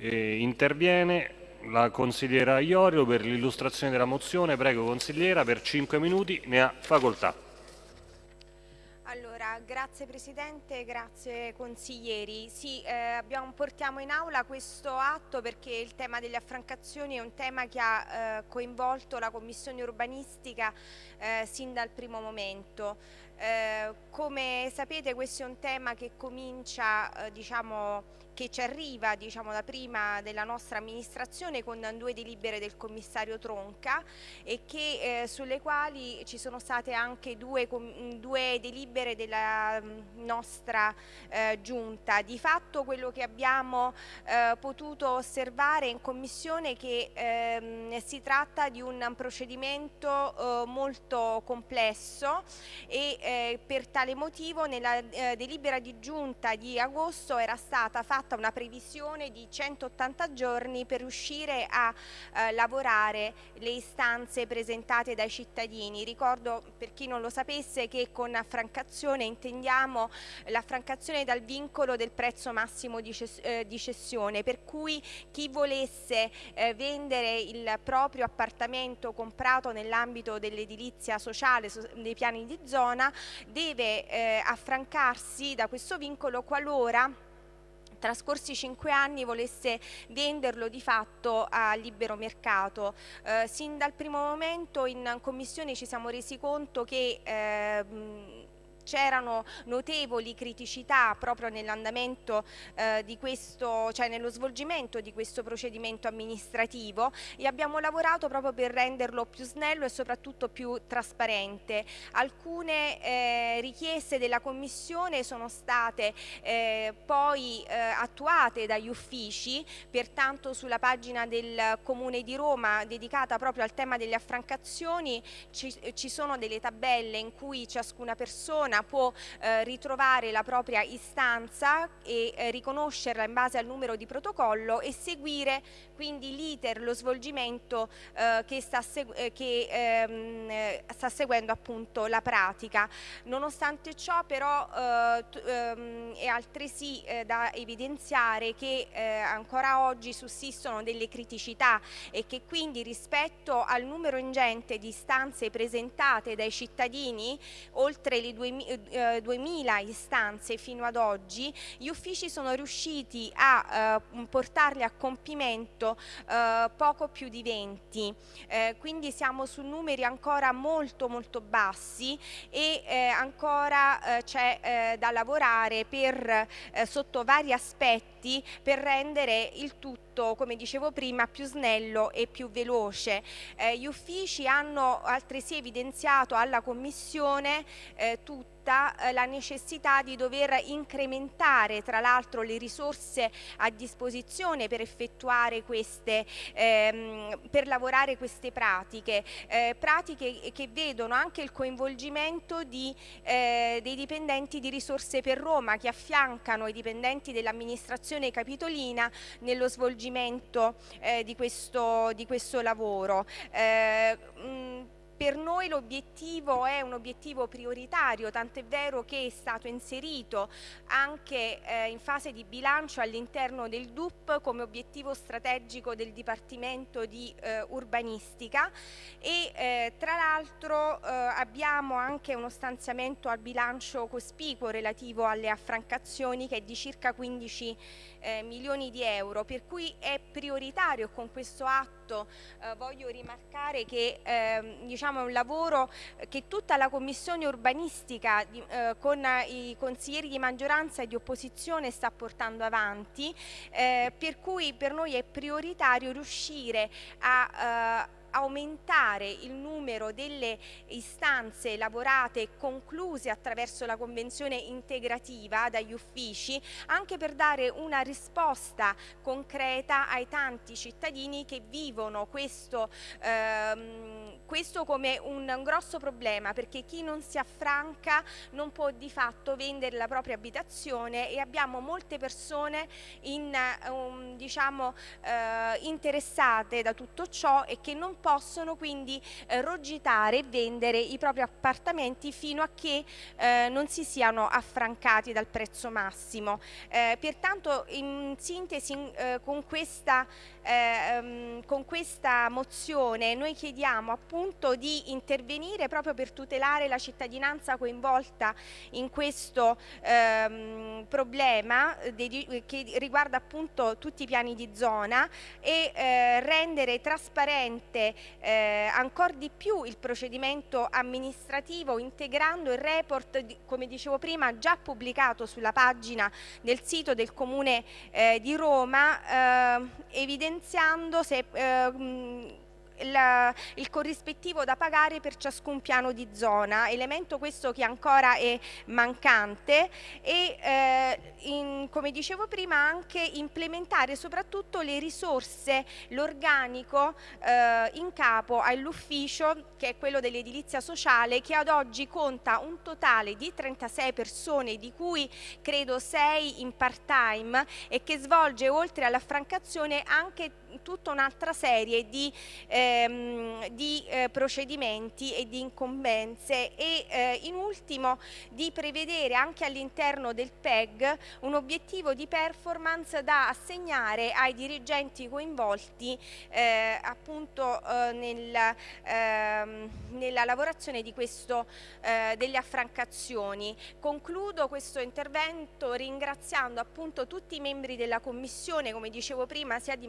Eh, interviene la consigliera Iorio per l'illustrazione della mozione. Prego consigliera, per 5 minuti ne ha facoltà. Allora, grazie Presidente, grazie consiglieri. Sì, eh, abbiamo, portiamo in aula questo atto perché il tema delle affrancazioni è un tema che ha eh, coinvolto la Commissione urbanistica eh, sin dal primo momento. Eh, come sapete questo è un tema che comincia, eh, diciamo, che ci arriva diciamo, da prima della nostra amministrazione con due delibere del commissario Tronca e che, eh, sulle quali ci sono state anche due, due delibere della mm, nostra eh, giunta. Di fatto quello che abbiamo eh, potuto osservare in commissione è che ehm, si tratta di un procedimento eh, molto complesso e eh, per tale motivo nella eh, delibera di giunta di agosto era stata fatta una previsione di 180 giorni per riuscire a eh, lavorare le istanze presentate dai cittadini. Ricordo per chi non lo sapesse che con affrancazione intendiamo l'affrancazione dal vincolo del prezzo massimo di, ces eh, di cessione, per cui chi volesse eh, vendere il proprio appartamento comprato nell'ambito dell'edilizia sociale, so dei piani di zona, deve eh, affrancarsi da questo vincolo qualora trascorsi cinque anni volesse venderlo di fatto a libero mercato. Eh, sin dal primo momento in commissione ci siamo resi conto che eh, c'erano notevoli criticità proprio nell'andamento eh, di questo, cioè nello svolgimento di questo procedimento amministrativo e abbiamo lavorato proprio per renderlo più snello e soprattutto più trasparente. Alcune eh, richieste della Commissione sono state eh, poi eh, attuate dagli uffici, pertanto sulla pagina del Comune di Roma dedicata proprio al tema delle affrancazioni ci, ci sono delle tabelle in cui ciascuna persona cittadina può eh, ritrovare la propria istanza e eh, riconoscerla in base al numero di protocollo e seguire quindi l'iter, lo svolgimento eh, che, sta, eh, che ehm, eh, sta, seguendo appunto la pratica. Nonostante ciò però eh, ehm, è altresì da evidenziare che ancora oggi sussistono delle criticità e che quindi rispetto al numero ingente di istanze presentate dai cittadini, oltre le 2000 eh, 2000 istanze fino ad oggi, gli uffici sono riusciti a eh, portarle a compimento eh, poco più di 20, eh, quindi siamo su numeri ancora molto molto bassi e eh, ancora eh, c'è da lavorare per, sotto vari aspetti per rendere il tutto, come dicevo prima, più snello e più veloce. gli uffici hanno altresì evidenziato alla Commissione tutto vista eh, la necessità di dover incrementare tra l'altro le risorse a disposizione per effettuare queste, ehm, per lavorare queste pratiche, eh, pratiche che vedono anche il coinvolgimento di, eh, dei dipendenti di risorse per Roma che affiancano i dipendenti dell'amministrazione capitolina nello svolgimento eh, di, questo, di questo lavoro. Eh, mh, per noi l'obiettivo è un obiettivo prioritario, tant'è vero che è stato inserito anche eh, in fase di bilancio all'interno del DUP come obiettivo strategico del Dipartimento di eh, Urbanistica e eh, tra l'altro eh, abbiamo anche uno stanziamento al bilancio cospicuo relativo alle affrancazioni che è di circa 15 eh, milioni di euro, per cui è prioritario con questo atto eh, voglio rimarcare che eh, diciamo è un lavoro che tutta la commissione urbanistica di, eh, con i consiglieri di maggioranza e di opposizione sta portando avanti, eh, per cui per noi è prioritario riuscire a eh, aumentare il numero delle istanze lavorate e concluse attraverso la convenzione integrativa dagli uffici anche per dare una risposta concreta ai tanti cittadini che vivono questo, ehm, questo come un, un, grosso problema perché chi non si affranca non può di fatto vendere la propria abitazione e abbiamo molte persone in, um, diciamo, uh, interessate da tutto ciò e che non possono quindi uh, rogitare e vendere i propri appartamenti fino a che uh, non si siano affrancati dal prezzo massimo. pertanto in sintesi con questa um, con questa mozione noi chiediamo appunto di intervenire proprio per tutelare la cittadinanza coinvolta in questo ehm, problema di, che riguarda appunto tutti i piani di zona e eh, rendere trasparente eh, ancora di più il procedimento amministrativo integrando il report, come dicevo prima, già pubblicato sulla pagina del sito del Comune eh, di Roma, eh, evidenziando se il, il, corrispettivo da pagare per ciascun piano di zona, elemento questo che ancora è mancante e eh, in, come dicevo prima anche implementare soprattutto le risorse, l'organico eh, in capo all'ufficio che è quello dell'edilizia sociale che ad oggi conta un totale di 36 persone di cui credo 6 in part time e che svolge oltre all'affrancazione anche tutta un'altra serie di, ehm, di eh, procedimenti e di incombenze e eh, in ultimo di prevedere anche all'interno del PEG un obiettivo di performance da assegnare ai dirigenti coinvolti eh, appunto eh, nel, ehm, nella lavorazione di questo, eh, delle affrancazioni. Concludo questo intervento ringraziando appunto tutti i membri della Commissione, come dicevo prima, sia di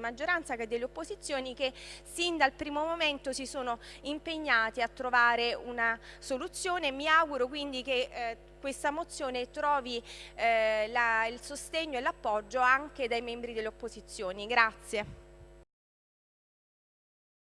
maggioranza che delle opposizioni che sin dal primo momento si sono impegnati a trovare una soluzione. Mi auguro quindi che eh, questa mozione trovi eh, la, il sostegno e l'appoggio anche dai membri delle opposizioni. Grazie.